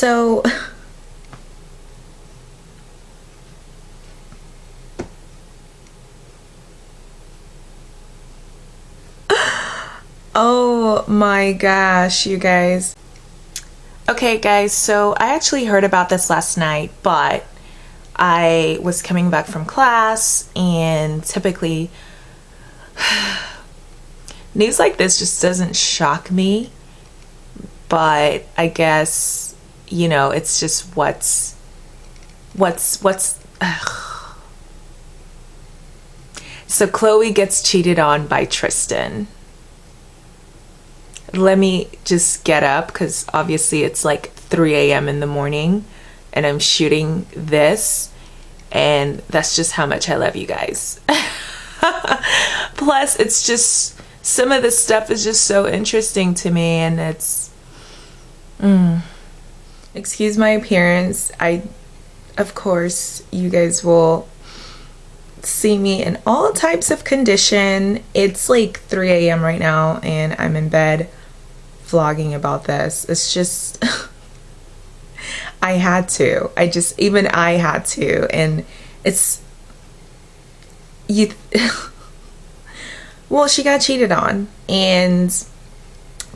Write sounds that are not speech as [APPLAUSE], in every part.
So [LAUGHS] Oh my gosh, you guys. Okay, guys, so I actually heard about this last night, but I was coming back from class, and typically, [SIGHS] news like this just doesn't shock me, but I guess, you know, it's just what's, what's, what's, ugh. so Khloe gets cheated on by Tristan let me just get up because obviously it's like 3 a.m. in the morning and I'm shooting this and that's just how much I love you guys. [LAUGHS] Plus it's just some of this stuff is just so interesting to me and it's mm. Excuse my appearance. I of course you guys will see me in all types of condition. It's like 3 a.m. right now and I'm in bed vlogging about this. It's just, [LAUGHS] I had to. I just, even I had to. And it's, you, [LAUGHS] well, she got cheated on. And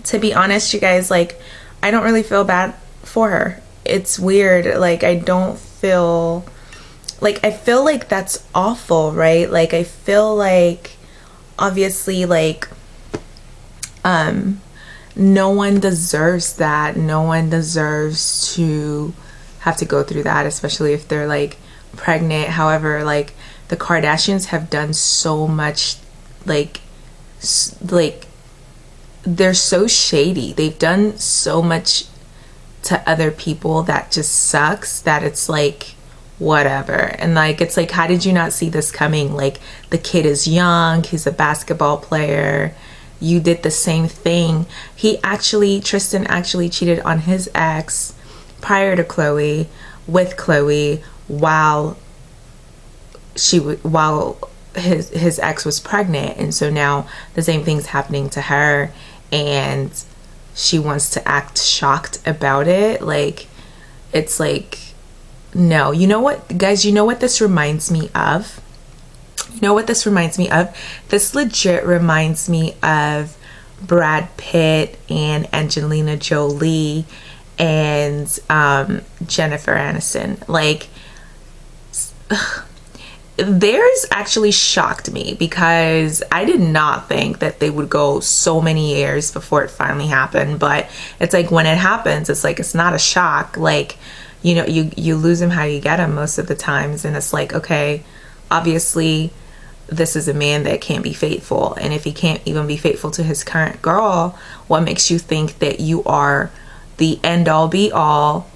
to be honest, you guys, like, I don't really feel bad for her. It's weird. Like, I don't feel, like, I feel like that's awful, right? Like, I feel like, obviously, like, um, no one deserves that. No one deserves to have to go through that, especially if they're like pregnant. However, like the Kardashians have done so much, like, like they're so shady. They've done so much to other people that just sucks that it's like whatever. And like it's like how did you not see this coming? Like the kid is young he's a basketball player you did the same thing. He actually, Tristan actually cheated on his ex prior to khloe with khloe while she while his his ex was pregnant. And so now the same thing's happening to her. And she wants to act shocked about it like it's like no you know what guys you know what this reminds me of you know what this reminds me of? This legit reminds me of Brad Pitt and Angelina Jolie and um, Jennifer Aniston. Like, ugh, theirs actually shocked me because I did not think that they would go so many years before it finally happened. But it's like when it happens, it's like it's not a shock. Like, you know, you you lose them how you get them most of the times, and it's like okay, obviously this is a man that can't be faithful and if he can't even be faithful to his current girl what makes you think that you are the end all be all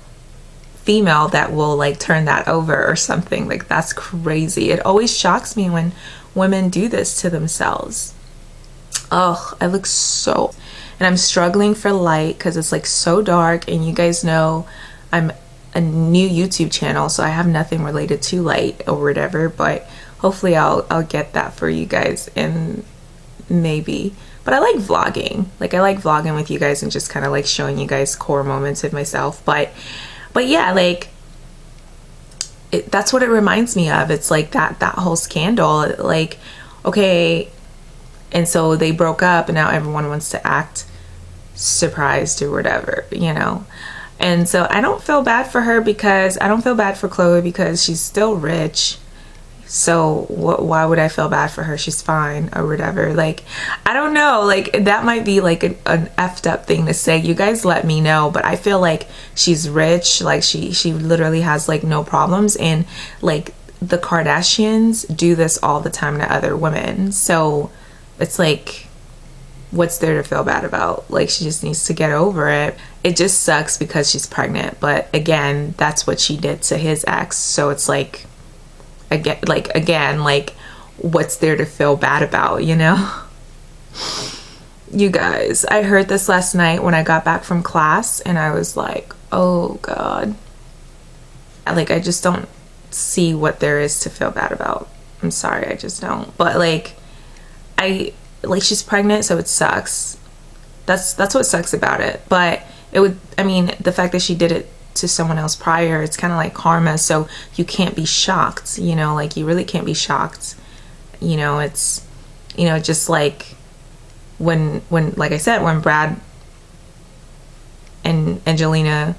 female that will like turn that over or something. Like that's crazy. It always shocks me when women do this to themselves. Oh i look so and i'm struggling for light because it's like so dark and you guys know i'm a new youtube channel so i have nothing related to light or whatever but hopefully I'll I'll get that for you guys and maybe. But I like vlogging. Like I like vlogging with you guys and just kind of like showing you guys core moments of myself but but yeah like it, that's what it reminds me of. It's like that that whole scandal like okay and so they broke up and now everyone wants to act surprised or whatever you know? And so I don't feel bad for her because I don't feel bad for Khloe because she's still rich so wh- why would I feel bad for her? She's fine or whatever. Like, I don't know. Like, that might be like an, an effed up thing to say. You guys let me know. But I feel like she's rich. Like, she, she literally has like no problems. And like, the Kardashians do this all the time to other women. So it's like, what's there to feel bad about? Like, she just needs to get over it. It just sucks because she's pregnant. But again, that's what she did to his ex. So it's like, again like again like what's there to feel bad about you know? You guys i heard this last night when i got back from class and i was like oh god. Like i just don't see what there is to feel bad about. I'm sorry i just don't. But like i like she's pregnant so it sucks. That's that's what sucks about it. But it would i mean the fact that she did it to someone else prior. It's kind of like karma so you can't be shocked you know like you really can't be shocked. You know it's you know just like when when like i said when brad and angelina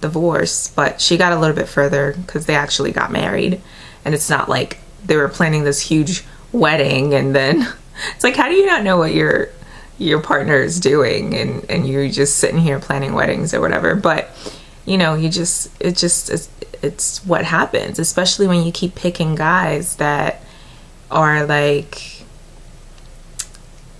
divorced but she got a little bit further because they actually got married. And it's not like they were planning this huge wedding and then [LAUGHS] it's like how do you not know what your your partner is doing? And and you're just sitting here planning weddings or whatever. But you know you just it just it's, it's what happens especially when you keep picking guys that are like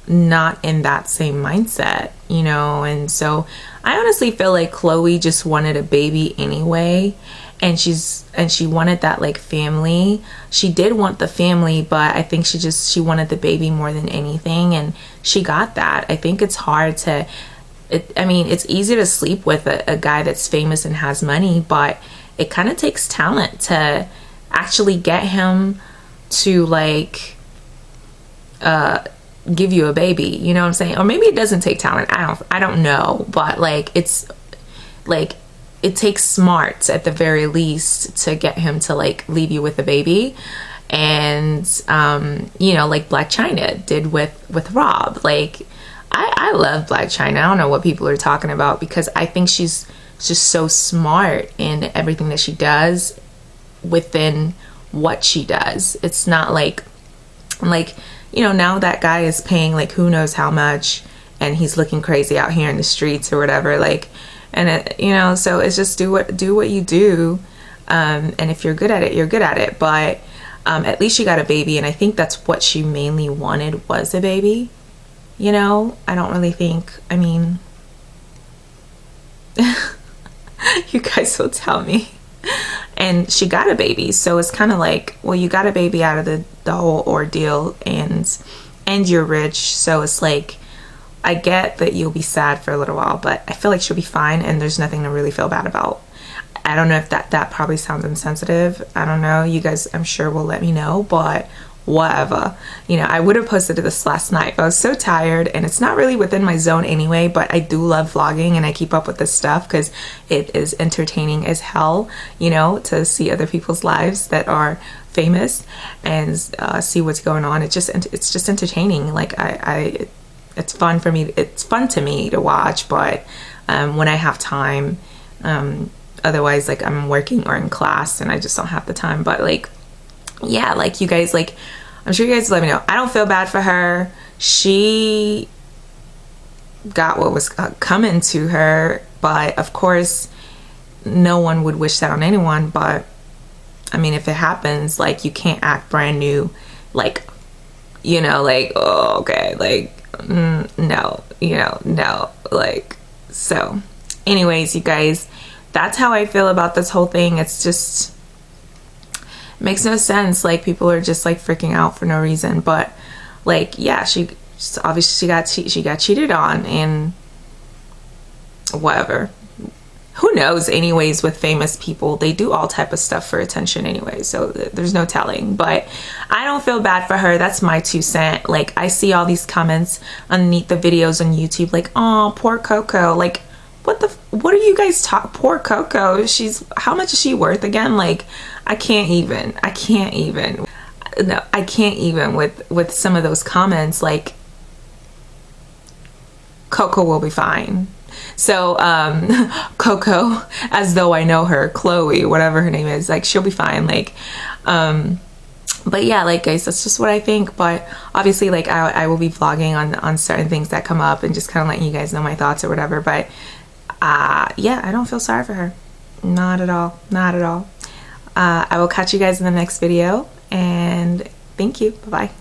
not in that same mindset you know? And so i honestly feel like khloe just wanted a baby anyway and she's and she wanted that like family. She did want the family but i think she just she wanted the baby more than anything and she got that. I think it's hard to it, i mean it's easy to sleep with a, a guy that's famous and has money but it kind of takes talent to actually get him to like uh give you a baby you know what i'm saying? Or maybe it doesn't take talent i don't i don't know but like it's like it takes smarts at the very least to get him to like leave you with a baby. And um, you know like Blac Chyna did with with rob like I, I love Blac Chyna i don't know what people are talking about because i think she's just so smart in everything that she does within what she does. It's not like like you know now that guy is paying like who knows how much and he's looking crazy out here in the streets or whatever like and it, you know so it's just do what do what you do um, and if you're good at it you're good at it. But um, at least she got a baby and i think that's what she mainly wanted was a baby you know i don't really think i mean [LAUGHS] you guys will tell me and she got a baby so it's kind of like well you got a baby out of the, the whole ordeal and and you're rich so it's like I get that you'll be sad for a little while, but I feel like she'll be fine and there's nothing to really feel bad about. I don't know if that that probably sounds insensitive. I don't know. You guys I'm sure will let me know, but whatever. You know, I would have posted this last night. I was so tired and it's not really within my zone anyway, but I do love vlogging and I keep up with this stuff because it is entertaining as hell, you know, to see other people's lives that are famous and uh, see what's going on. It's just it's just entertaining. Like I, I it's fun for me. It's fun to me to watch, but um, when I have time, um, otherwise like I'm working or in class and I just don't have the time. But like, yeah, like you guys, like I'm sure you guys let me know. I don't feel bad for her. She got what was uh, coming to her, but of course, no one would wish that on anyone. But I mean, if it happens, like you can't act brand new, like you know, like oh, okay, like mm, no, you know, no. Like, so, anyways, you guys, that's how I feel about this whole thing. It's just, makes no sense. Like, people are just like freaking out for no reason. But, like, yeah, she obviously she got she got cheated on and whatever. Who knows anyways with famous people? They do all type of stuff for attention anyway so th there's no telling. But i don't feel bad for her. That's my two cent. Like i see all these comments underneath the videos on youtube like oh poor koko. Like what the what are you guys talk poor koko? She's how much is she worth again? Like i can't even i can't even no i can't even with with some of those comments like koko will be fine so um, [LAUGHS] Koko, as though I know her, Khloe, whatever her name is, like she'll be fine. Like, um, but yeah, like guys, that's just what I think. But obviously, like I, I will be vlogging on on certain things that come up and just kind of letting you guys know my thoughts or whatever. But uh, yeah, I don't feel sorry for her, not at all, not at all. Uh, I will catch you guys in the next video, and thank you. Bye bye.